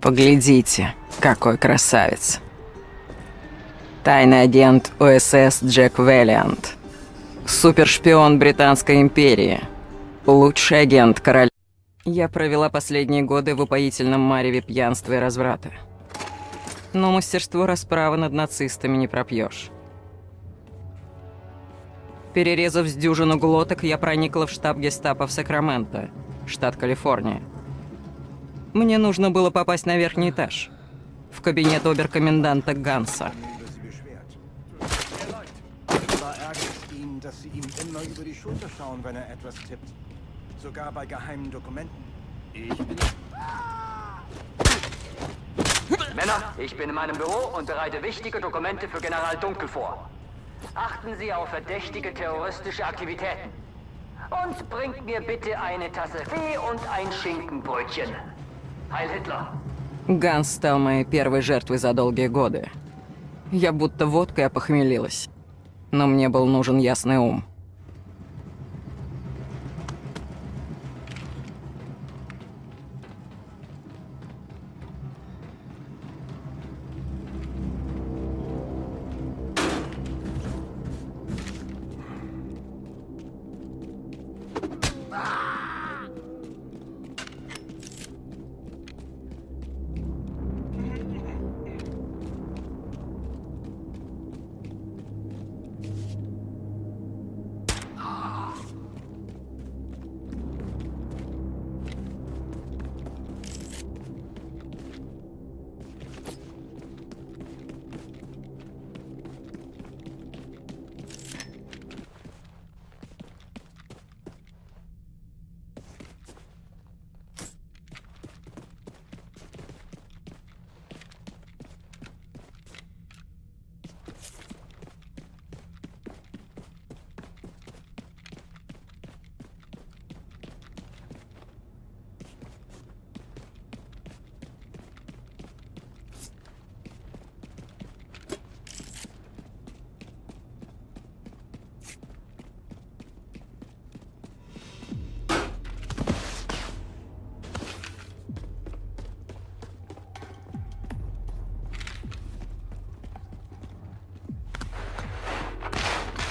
Поглядите, какой красавец. Тайный агент ОСС Джек Веллиант. Супершпион Британской империи. Лучший агент короля. Я провела последние годы в упоительном мареве пьянства и разврата. Но мастерство расправы над нацистами не пропьешь. Перерезав с дюжину глоток, я проникла в штаб гестапо в Сакраменто, штат Калифорния. Мне нужно было попасть на верхний этаж, в кабинет оберкоменданта Ганса. Männer, ich bin in meinem Büro und bereite wichtige Dokumente für General Dunkel vor. Achten Sie auf verdächtige terroristische Aktivitäten. Und bringt mir bitte eine Tasse Tee und ein Schinkenbrötchen. Ганс стал моей первой жертвой за долгие годы. Я будто водкой опохмелилась. Но мне был нужен ясный ум.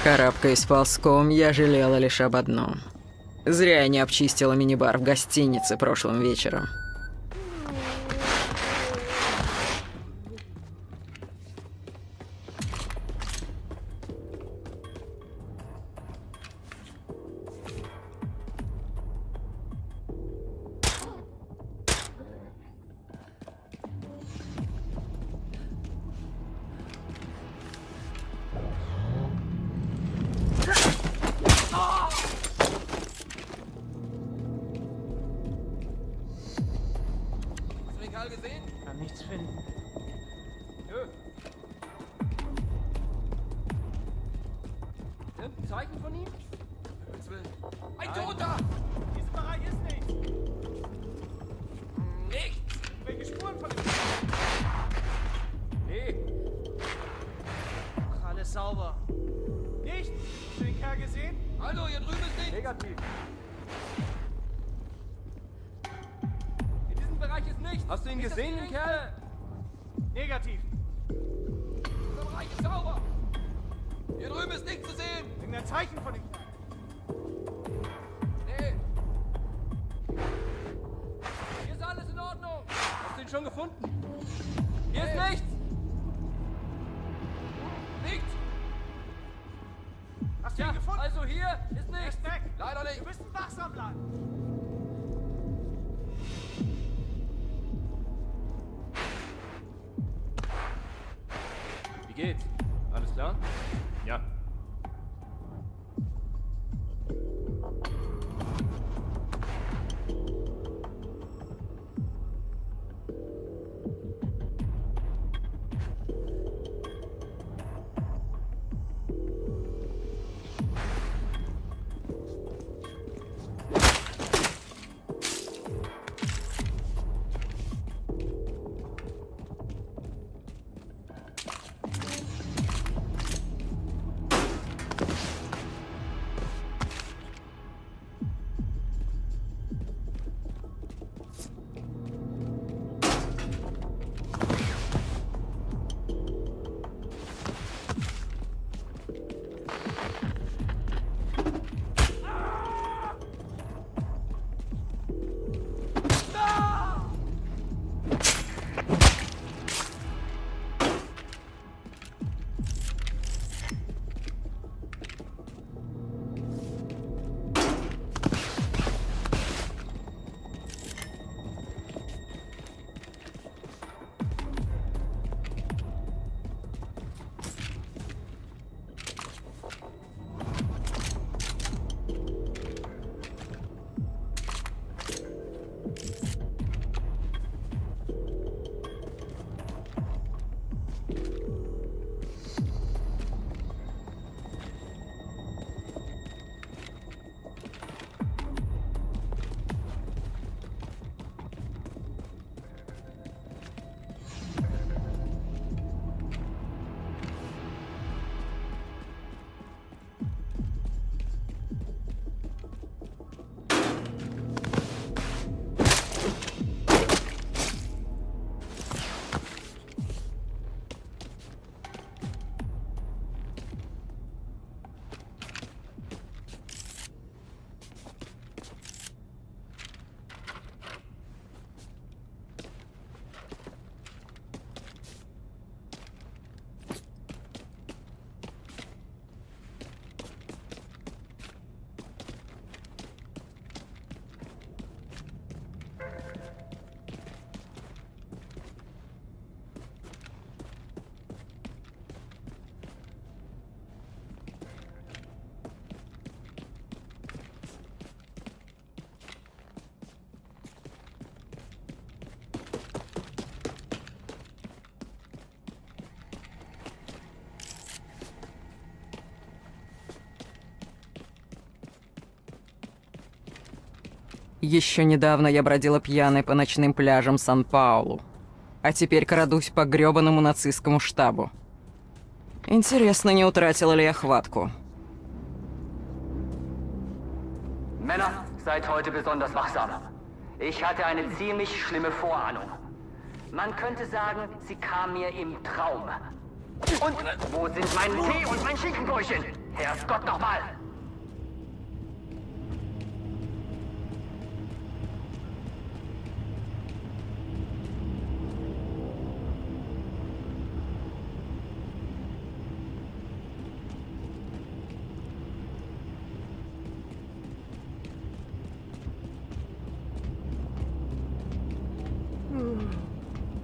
Карабкаясь ползком, я жалела лишь об одном. Зря я не обчистила мини-бар в гостинице прошлым вечером. Gesehen, den? Kerl? Negativ. Dieser Bereich ist sauber! Hier drüben ist nichts zu sehen! Irgendein Zeichen von dem Kerl. Nee. Hier ist alles in Ordnung! Hast du ihn schon gefunden? Hier ist nichts! Nichts! Hast du Ja, ihn gefunden? also hier ist er nichts! ist weg. Leider nicht! Wir müssen wachsam bleiben. good. Еще недавно я бродила пьяной по ночным пляжам Сан-Паулу, а теперь крадусь по грёбаному нацистскому штабу. Интересно, не утратила ли я хватку. Männer, seid heute besonders wachsam. Ich hatte eine ziemlich schlimme Vorahnung. Man könnte sagen, sie kam mir im Traum. Und wo sind mein Tee und mein Schinkenbrötchen? Herrgott nochmal!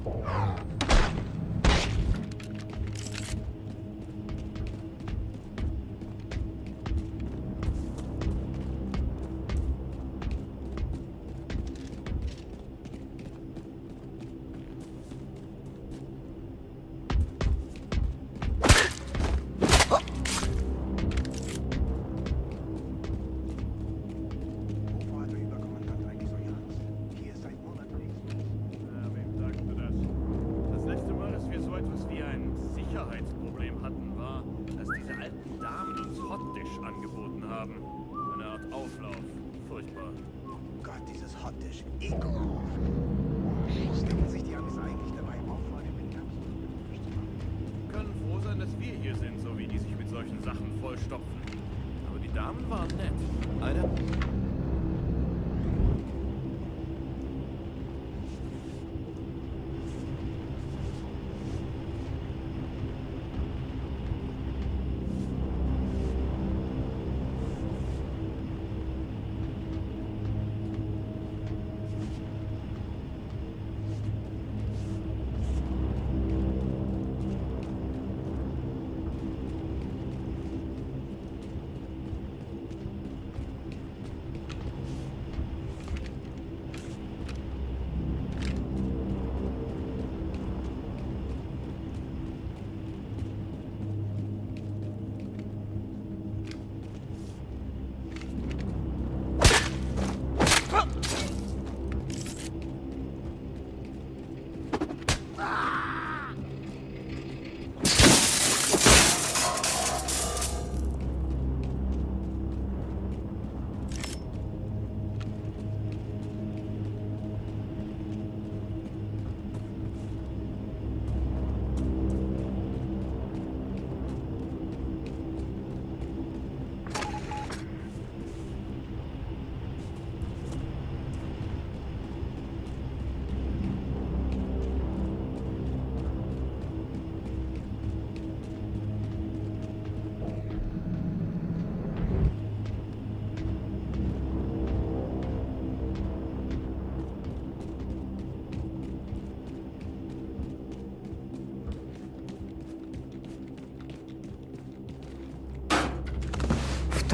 Oh. Hotdish. Ekelhaft. Was denken sich die Amis eigentlich dabei, auch vor dem Wir können froh sein, dass wir hier sind, so wie die sich mit solchen Sachen vollstopfen. Aber die Damen waren nett. Eine...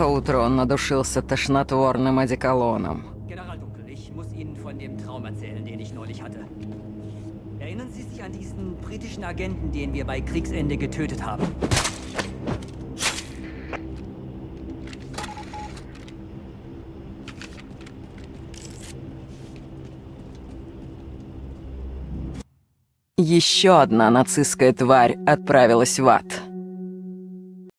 то утро он надушился тошнотворным одеколоном. Erinnern Sie sich an diesen britischen Agenten, den wir bei Kriegsende getötet haben? Еще одна нацистская тварь отправилась в ад.